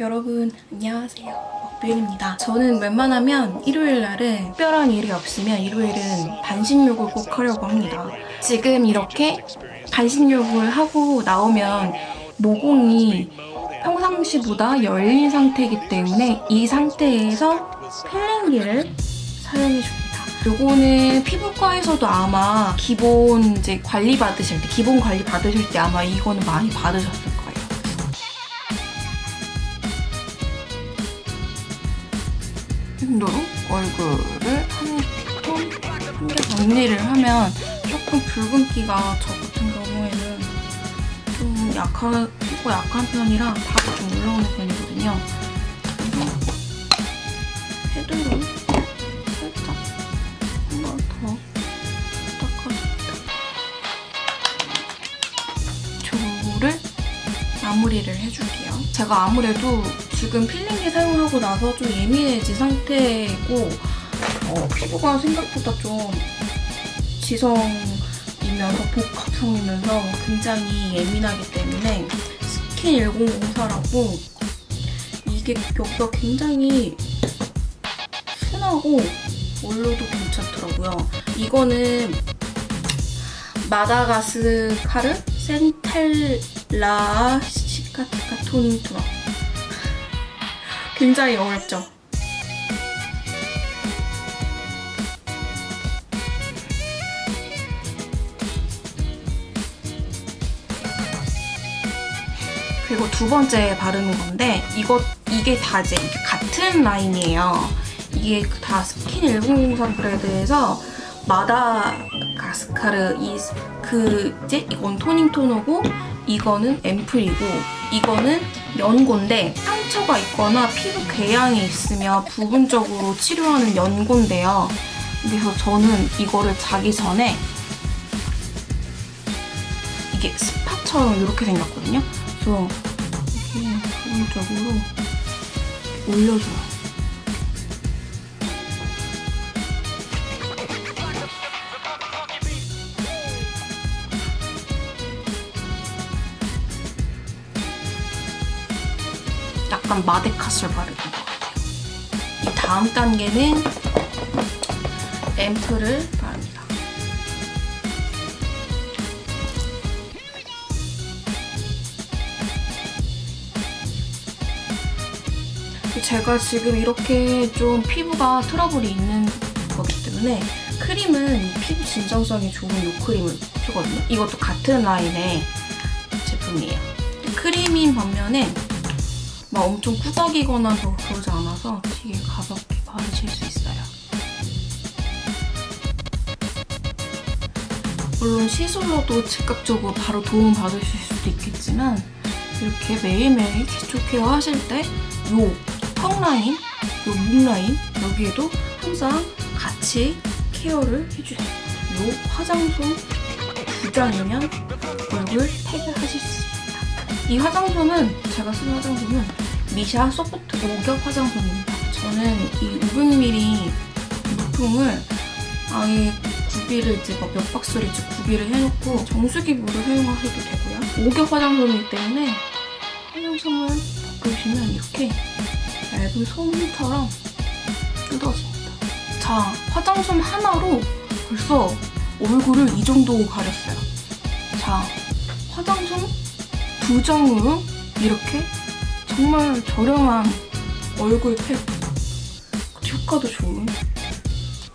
여러분 안녕하세요. 먹뷰입니다. 저는 웬만하면 일요일 날은 특별한 일이 없으면 일요일은 반신욕을 꼭 하려고 합니다. 지금 이렇게 반신욕을 하고 나오면 모공이 평상시보다 열린 상태이기 때문에 이 상태에서 필링기를 사용해줍니다. 요거는 피부과에서도 아마 기본 이제 관리 받으실 때 기본 관리 받으실 때 아마 이거는 많이 받으셨을 거예요 정도로 얼굴을 한톤한개 정리를 하면 조금 붉은기가 저 같은 경우에는 좀 약한 피부 약한 편이라 다도 좀 올라오는 편이거든요. 그래서 헤드로 마무리를 해줄게요. 제가 아무래도 지금 필링기 사용하고 나서 좀 예민해진 상태고 어, 피부가 생각보다 좀 지성이면서 복합성이면서 굉장히 예민하기 때문에 스킨 1004라고 이게 여기가 굉장히 순하고 올려도 괜찮더라고요. 이거는 마다가스카르 centella 시카티카 토닝 토너 굉장히 어렵죠? 그리고 두 번째 바르는 건데 이거 이게 다 이제 같은 라인이에요. 이게 다 스킨 1003 브레드에서 마다가스카르 이그 이제 이건 토닝 토너고 이거는 앰플이고 이거는 연고인데 상처가 있거나 피부 궤양이 있으면 부분적으로 치료하는 연고인데요. 그래서 저는 이거를 자기 전에 이게 스파처럼 이렇게 생겼거든요. 그래서 이렇게 부분적으로 올려줘요. 약간 마데카스를 바르는 것 같아요. 이 다음 단계는 앰플을 바릅니다. 제가 지금 이렇게 좀 피부가 트러블이 있는 거기 때문에 크림은 피부 진정성이 좋은 이 크림을 쓰거든요. 이것도 같은 라인의 제품이에요. 크림인 반면에 막 엄청 꾸덕이거나 뭐 그러지 않아서 되게 가볍게 바르실 수 있어요. 물론 시술로도 즉각적으로 바로 도움 받으실 수도 있겠지만 이렇게 매일매일 기초 케어 하실 때 요 턱 라인, 요 목 라인 여기에도 항상 같이 케어를 해주세요. 요 화장솜 두 장이면 얼굴 태그 하실 수 있습니다. 이 화장솜은 제가 쓰는 화장솜은 미샤 소프트 오겹 화장솜입니다. 저는 이 500ml 물품을 아예 구비를 이제 몇 박스를 이제 구비를 해놓고 정수기 물을 사용하셔도 되고요. 오겹 화장솜이기 때문에 화장솜을 바꾸시면 이렇게 얇은 솜처럼 뜯어집니다. 자, 화장솜 하나로 벌써 얼굴을 이 정도 가렸어요. 자, 화장솜 두 장으로 이렇게 정말 저렴한 얼굴 팩 효과도 좋은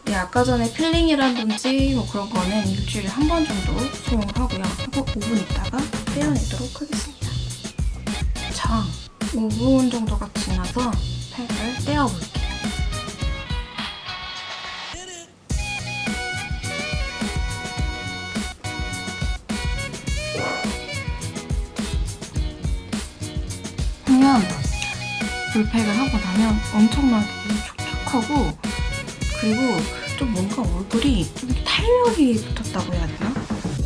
네, 아까 전에 필링이라든지 뭐 그런 거는 일주일에 한 번 정도 사용을 하고요. 하고 5분 있다가 떼어내도록 하겠습니다. 자, 5분 정도가 지나서 팩을 떼어볼게요. 물팩을 하고 나면 엄청나게 촉촉하고 그리고 좀 뭔가 얼굴이 좀 탄력이 붙었다고 해야 되나?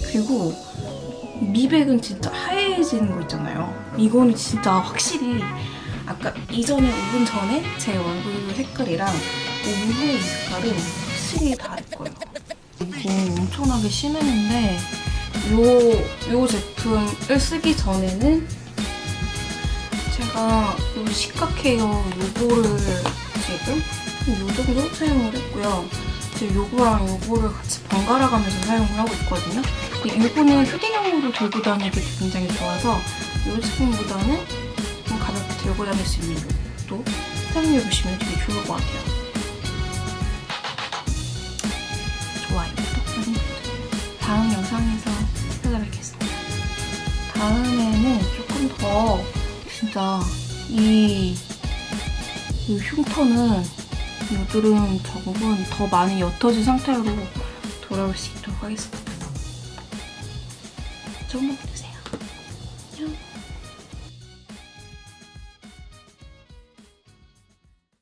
그리고 미백은 진짜 하얘지는 거 있잖아요. 이거는 진짜 확실히 아까 이전에 5분 전에 제 얼굴 색깔이랑 5분 후의 이 색깔은 확실히 다를 거예요. 이거 엄청나게 심했는데 요, 요 제품을 쓰기 전에는 제가 제가 이 시카케어 요거를 지금 요 정도 사용을 했고요. 지금 요거랑 요거를 같이 번갈아 가면서 사용을 하고 있거든요. 요거는 휴대용으로 들고 다니기도 굉장히 좋아서 요 제품보다는 좀 가볍게 들고 다닐 수 있는 요것도 사용해 보시면 되게 좋을 것 같아요. 좋아요, 구독. 다음 영상에서 찾아뵙겠습니다. 다음에는 조금 더 진짜 이, 이 흉터는 여드름 작업은 더 많이 옅어진 상태로 돌아올 수 있도록 하겠습니다. 좋은 밤 되세요. 안녕.